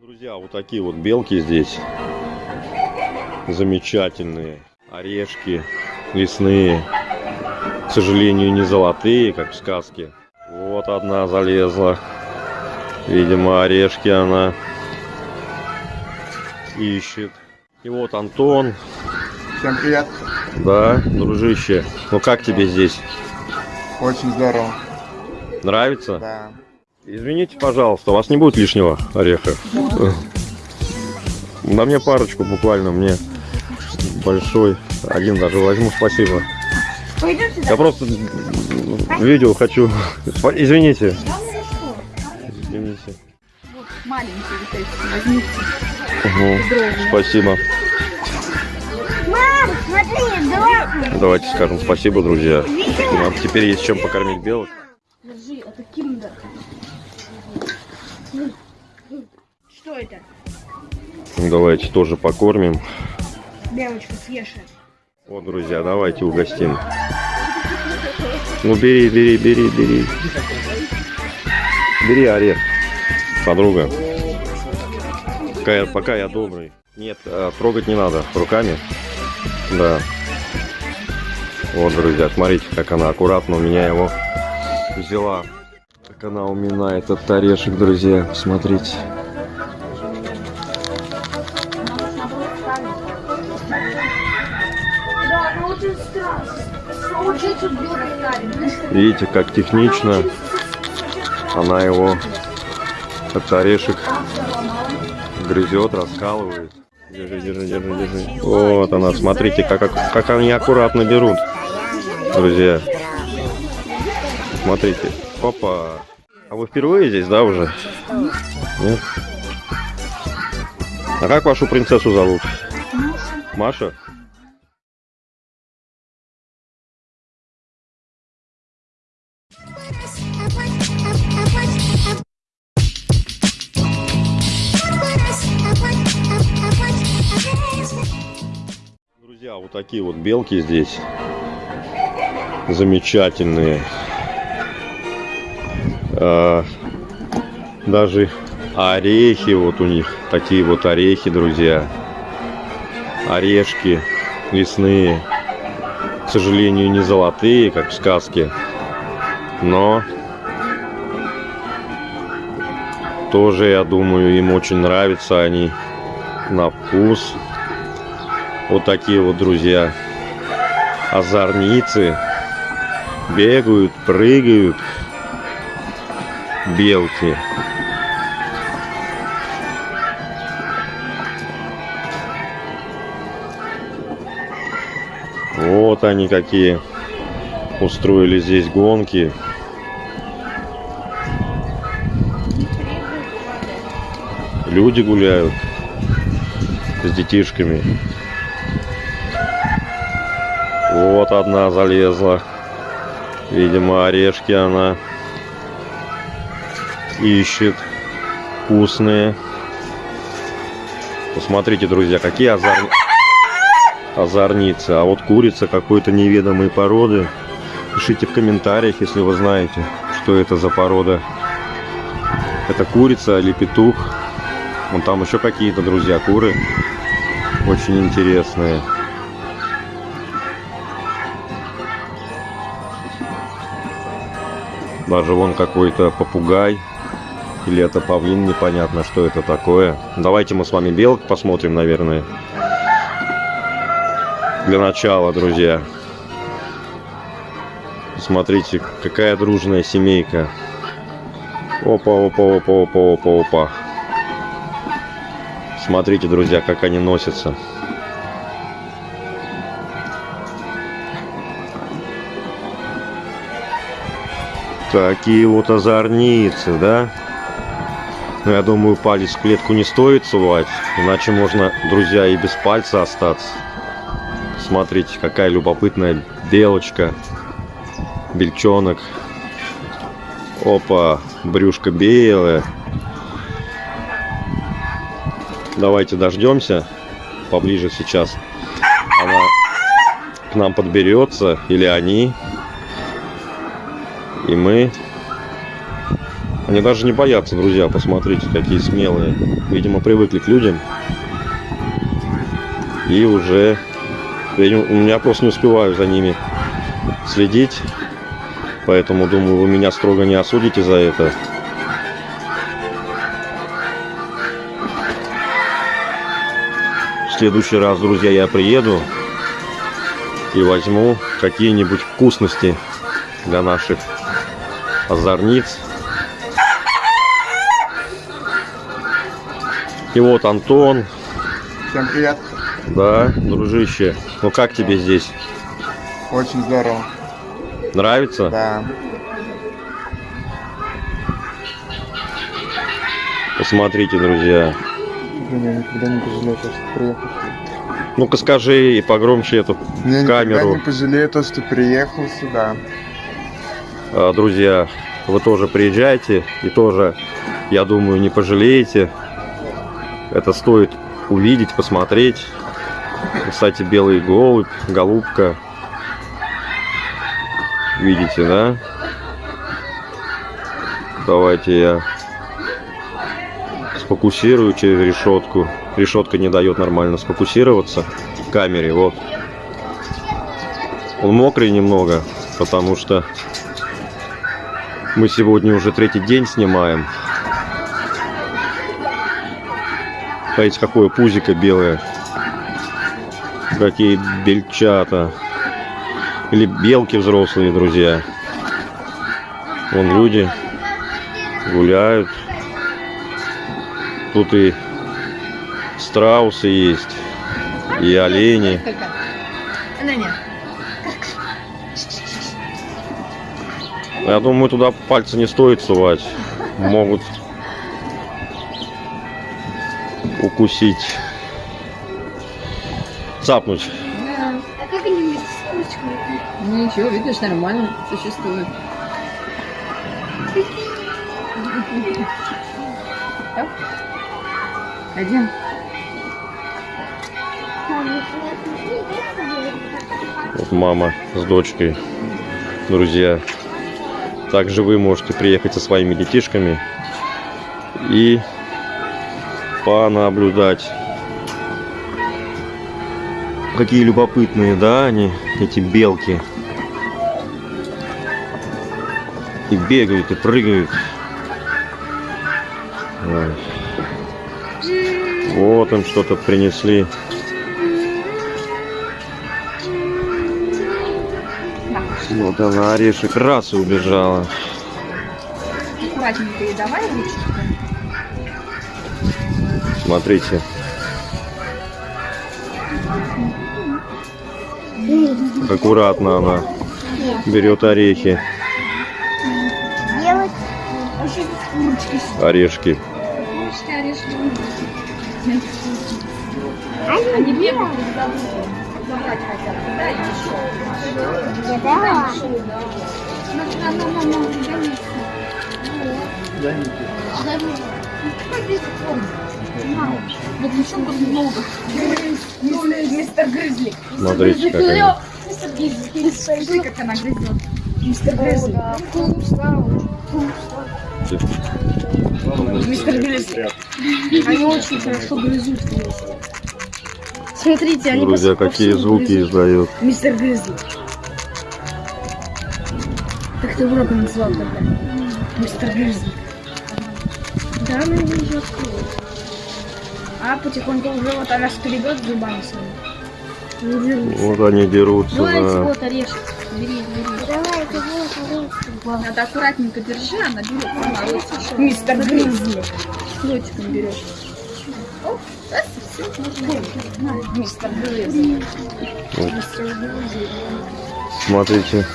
Друзья, вот такие вот белки здесь. Замечательные. Орешки лесные. К сожалению, не золотые, как в сказке. Вот одна залезла. Видимо, орешки она ищет. И вот Антон. Всем привет. Да, дружище. Ну как тебе здесь? Очень здорово. Нравится? Да. Извините, пожалуйста, у вас не будет лишнего ореха? На мне парочку буквально, мне большой. Один даже возьму, спасибо. Я просто видео хочу. Извините. Извините. Вот маленький вот эти, возьмите. Угу. Спасибо. Мам, смотри, давай. Давайте скажем спасибо, друзья. Нам теперь есть чем покормить белок. Держи, это киндер. Что это? Давайте тоже покормим. Девочка, съешь. Вот, друзья, давайте угостим. Ну, бери, бери, бери, бери. Бери орех, подруга. Пока я, пока я добрый. Нет, а, трогать не надо руками. Да. Вот, друзья, смотрите, как она аккуратно у меня его взяла. Как она уминает этот орешек, друзья. Смотрите. Видите, как технично она его, этот орешек, грызет, раскалывает. Держи, держи, держи, держи. Вот она, смотрите, как, ак- как они аккуратно берут, друзья. Смотрите. Опа. А вы впервые здесь, да, уже? Нет? А как вашу принцессу зовут? Маша? Друзья, вот такие вот белки здесь. Замечательные. А, даже орехи вот у них. Такие вот орехи, друзья. Орешки лесные. К сожалению, не золотые, как в сказке. Но тоже, я думаю, им очень нравятся они на вкус. Вот такие вот, друзья, озорницы. Бегают, прыгают. Белки. Они какие. Устроили здесь гонки. Люди гуляют с детишками. Вот одна залезла. Видимо, орешки она ищет. Вкусные. Посмотрите, друзья, какие озор... озорницы. А вот курица какой-то неведомой породы. Пишите в комментариях, если вы знаете, что это за порода. Это курица или петух. Вон там еще какие-то, друзья, куры. Очень интересные. Даже вон какой-то попугай. Или это павлин, непонятно, что это такое. Давайте мы с вами белок посмотрим, наверное. Для начала, друзья. Смотрите, какая дружная семейка. Опа, опа, опа, опа, опа, опа. Смотрите, друзья, как они носятся. Такие вот озорницы, да? Ну, я думаю, палец в клетку не стоит сувать, иначе можно, друзья, и без пальца остаться. Смотрите, какая любопытная белочка, бельчонок. Опа, брюшко белое. Давайте дождемся поближе сейчас. Она к нам подберется, или они. И мы Они даже не боятся, друзья, посмотрите, какие смелые. Видимо, привыкли к людям. И уже... Я, меня просто не успеваю за ними следить. Поэтому, думаю, вы меня строго не осудите за это. В следующий раз, друзья, я приеду и возьму какие-нибудь вкусности для наших озорниц. И вот Антон, Всем привет. Да, дружище. Ну как тебе здесь? Очень здорово. Нравится? Да. Посмотрите, друзья. Блин, я никогда не пожалею, то, что приехал. Ну-ка скажи и погромче эту Я камеру. не пожалею то, что приехал сюда. А, Друзья, вы тоже приезжайте и тоже, я думаю, не пожалеете. Это стоит увидеть, посмотреть. Кстати, белый голубь, голубка. Видите, да? Давайте я сфокусирую через решетку. Решетка не дает нормально сфокусироваться в камере. Вот. Он мокрый немного, потому что мы сегодня уже третий день снимаем. Смотрите, какое пузико белое. Какие бельчата. Или белки взрослые, друзья. Вон люди гуляют. Тут и страусы есть, и олени. Я думаю, туда пальцы не стоит сувать. Могут укусить. Цапнуть. А как они вместе с курочкой? Ну ничего, видишь, нормально существует. Так. Пойдем. Вот мама с дочкой. Друзья. Также вы можете приехать со своими детишками и понаблюдать. Какие любопытные, да, они, эти белки. И бегают, и прыгают. Вот им что-то принесли. Вот она орешек раз и убежала. Аккуратненько и давай ручку. Смотрите. Аккуратно она берет орехи, Делать. Вообще курочки. орешки. Они бегают. Забрать хотят. Да, еще. Да. Смотрите, как они. Мистер Грызли. Смотри, как она грызет. Мистер Грызли. Мистер Грызли. Они очень хорошо грызут. Смотрите, они Друзья, какие звуки издают. Мистер Грызли. Как ты урока назвал тогда? Мистер Грызли. Да, она не идет. А потихоньку уже вот она скребет зубами своими. Вот они дерутся, Давайте да. вот орешек. Бери, бери. Давай, это вот Надо аккуратненько держи, она берет. Она. Мистер Грызли. Ротиком берешь. Оп, раз, и всё. Мистер Грызли. Вот. Мистер Грызли. Смотрите.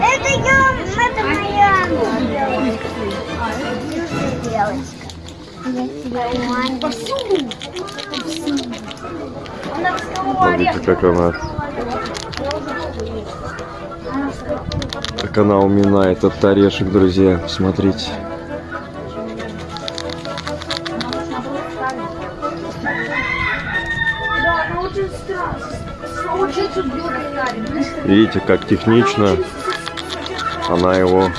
Это я, это моя Повсюду. Она с того Смотрите, ореха. как она. Как она уминает этот орешек, друзья. Смотрите. Видите, как технично Она его,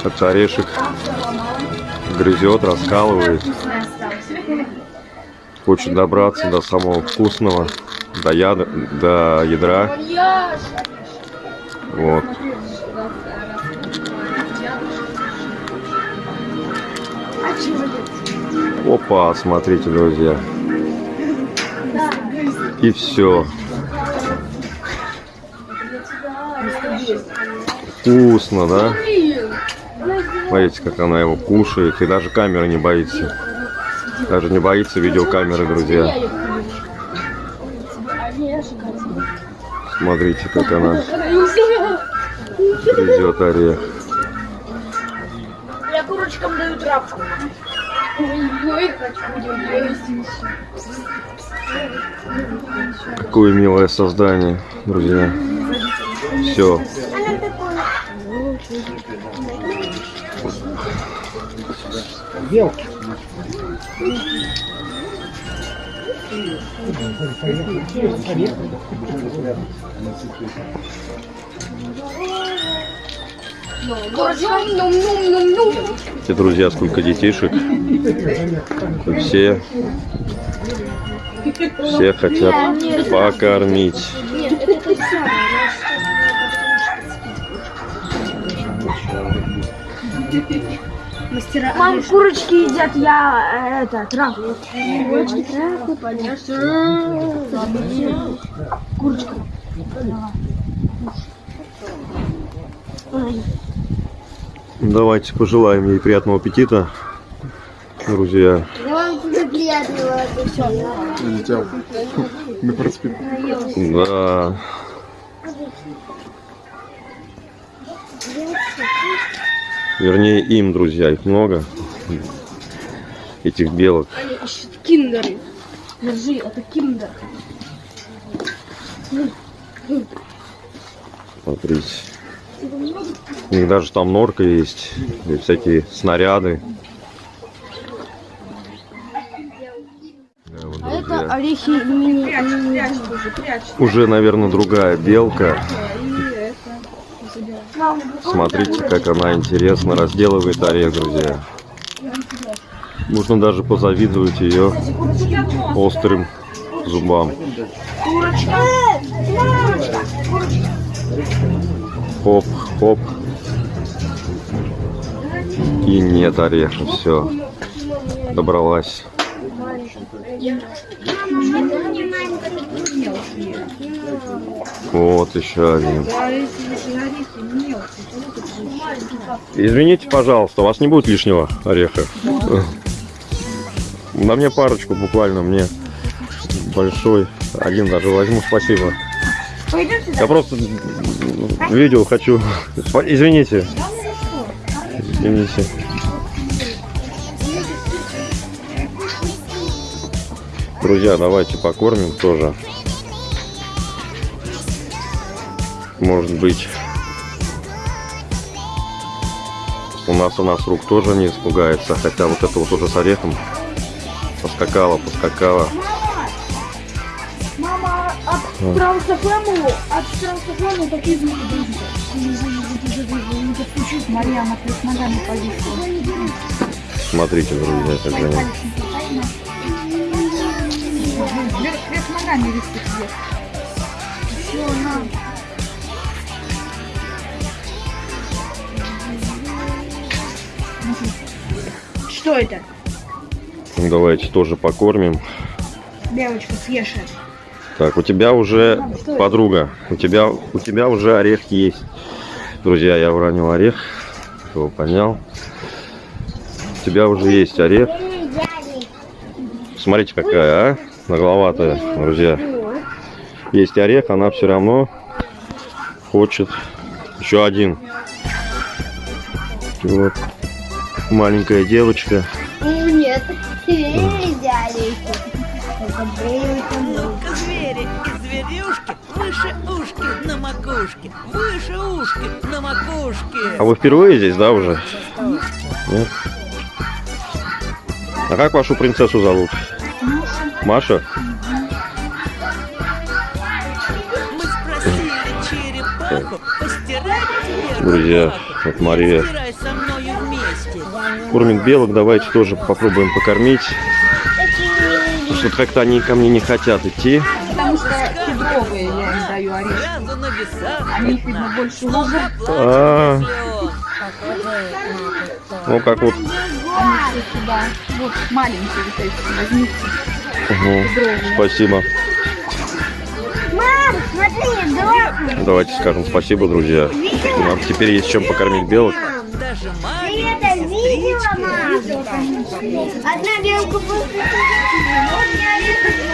этот орешек, грызет, раскалывает. Хочет добраться до самого вкусного, до, яда, до ядра. Вот. Опа, смотрите, друзья. И все. Вкусно, да? Смотрите, как она его кушает. И даже камера не боится. Даже не боится видеокамеры, друзья. Смотрите, как она грызет орех. Я курочкам даю травку. Какое милое создание, друзья. Все. Эти друзья, сколько детишек. Все, все хотят покормить. Мам, курочки едят, я э, это, травку. Курочки, травку, понятно. Курочка. Давайте пожелаем ей приятного аппетита, друзья. Вам приятного аппетита. На проспект. Да. Вернее, им, друзья, их много. Этих белок. Киндеры. Держи, это киндер. Смотрите. У них даже там норка есть. И всякие снаряды. Да, вот, А это орехи. Прячь, прячь прячь. Уже, наверное, другая белка. Смотрите, как она интересно разделывает орех, друзья. Можно даже позавидовать ее острым зубам. Хоп, хоп. И нет ореха, все. Добралась. Вот еще один. Да, если же орехи мелкие, то вот это же Извините, пожалуйста, у вас не будет лишнего ореха? На мне парочку буквально, мне большой. Один даже возьму, спасибо. Я просто видео хочу. Извините. Извините. Друзья, давайте покормим тоже. Может быть, нас у нас рук тоже не испугается, хотя вот это вот уже с орехом поскакала, поскакала. Мама, от трансофему, от трансофему такие звуки. Марьяна. Смотрите, друзья, как они. Вверх, вверх ногами висит вверх. Все, на. Что это? Давайте тоже покормим. Белочка, съешь это. Так, у тебя уже подруга, у тебя у тебя уже орех есть. Друзья, я уронил орех, кто понял. У тебя уже есть орех. Смотрите, какая, а? Нагловатая, друзья. Есть орех, она все равно хочет еще один. Вот. Маленькая девочка. Нет, взяли. Звери и зверюшки выше ушки на макушке, выше ушки на макушке. А вы впервые здесь, да, уже? Нет? А как вашу принцессу зовут? Маша? Мы спросили черепа, какая. Постирай тебе Друзья, вот Мария кормит белок. Давайте тоже попробуем покормить. Потому что как-то они ко мне не хотят идти. Потому что кедровые я им даю орешки. Они видно, больше лужат. А, ну как вот. Они все сюда. Вот маленькие вот эти. Возьмите. Угу, спасибо. Мам, смотри, дом. Давайте скажем спасибо, друзья. Нам теперь есть чем покормить белок.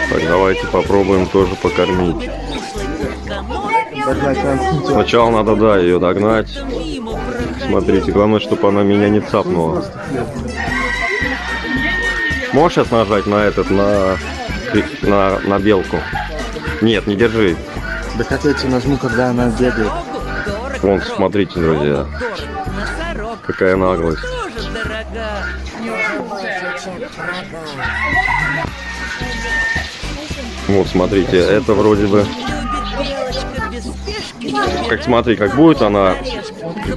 Так, давайте попробуем тоже покормить. Сначала надо, да, ее догнать. Смотрите, главное, чтобы она меня не цапнула. Можешь сейчас нажать на этот, на, на, на белку? Нет, не держи. Да тебе нажму, когда она бегает. Вон, смотрите, друзья, какая наглость. Дорога. Вот, смотрите, это вроде бы, как смотри, как будет она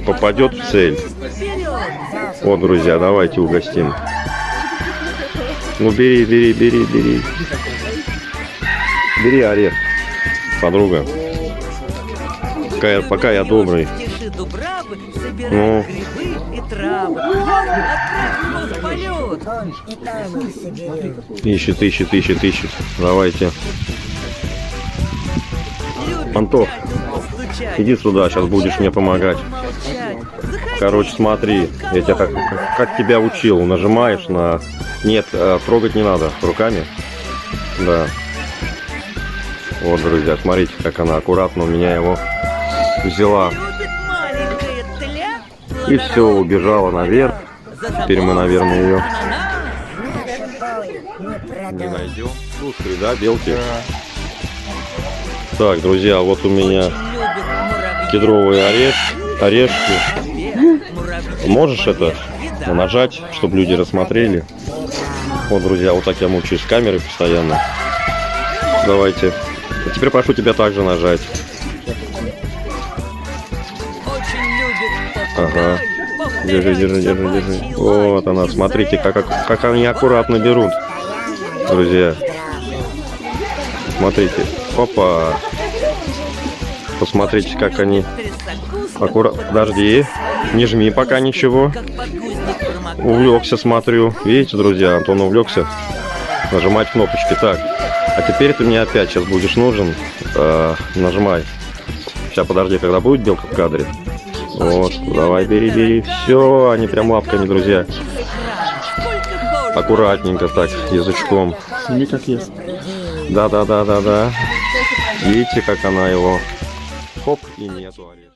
попадет в цель. Вот, друзья, давайте угостим. Ну, бери, бери, бери, бери. Бери орех, подруга. Пока я, пока я добрый. Ну. грибы и травы. Отправь его в полет. Ищет, ищет, ищет, ищет. Давайте. Антох, иди сюда, сейчас будешь мне помогать. Короче, смотри, я тебя как, как тебя учил, нажимаешь на... Нет, э, трогать не надо, руками. Да. Вот, друзья, смотрите, как она аккуратно у меня его взяла. И все, убежала наверх. Теперь мы, наверное, ее не найдем. Слушай, да, белки? Так, друзья, вот у меня кедровые ореш... орешки. Можешь это нажать, чтобы люди рассмотрели? Вот, друзья, вот так я мучаюсь с камерой постоянно. Давайте. А теперь прошу тебя также нажать. Ага. Держи, держи, держи, держи. Вот она, смотрите, как, как, как они аккуратно берут. Друзья. Смотрите. Опа. Посмотрите, как они аккуратно... Подожди. Не жми пока ничего. Увлекся, смотрю. Видите, друзья, Антон увлекся. Нажимать кнопочки. Так. А теперь ты мне опять сейчас будешь нужен. Э, нажимай. Сейчас, подожди, когда будет белка в кадре. Вот, давай, бери, бери. Все, они прям лапками, друзья. Аккуратненько так, язычком. Сними как есть. Да, да, да, да, да. Видите, как она его. Хоп, и нету ореха.